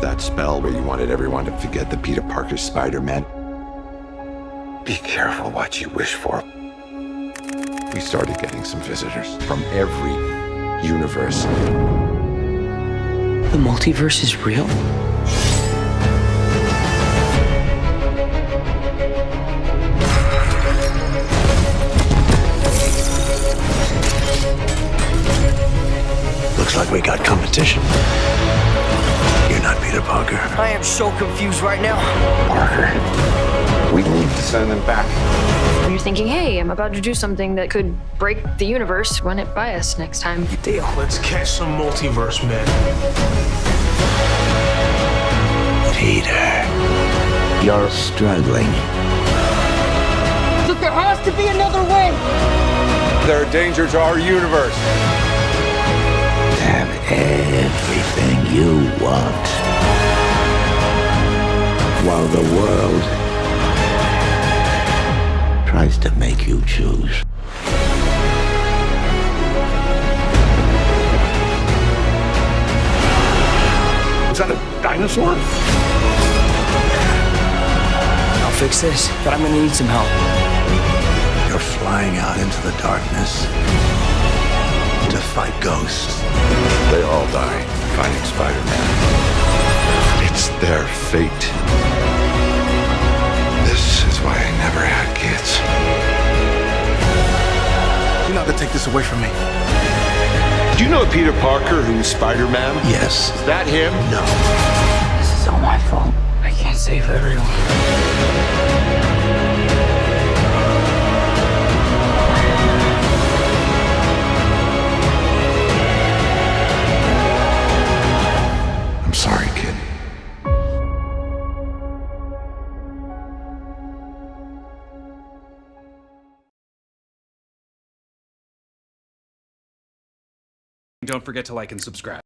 That spell where you wanted everyone to forget the Peter Parker Spider-Man. Be careful what you wish for. We started getting some visitors from every universe. The multiverse is real? Looks like we got competition. You're not Peter Parker. I am so confused right now. Parker, we need to send them back. You're thinking, hey, I'm about to do something that could break the universe. Run it by us next time. Deal. Let's catch some multiverse men. Peter, you're struggling. Look, there has to be another way. There are dangers to our universe. Have everything you want. While the world tries to make you choose. Is that a dinosaur? I'll fix this, but I'm gonna need some help. You're flying out into the darkness to fight ghosts. They all die fighting Spider-Man. It's their fate. This is why I never had kids. You're not gonna take this away from me. Do you know Peter Parker who's Spider-Man? Yes. Is that him? No. This is all my fault. I can't save everyone. Don't forget to like and subscribe.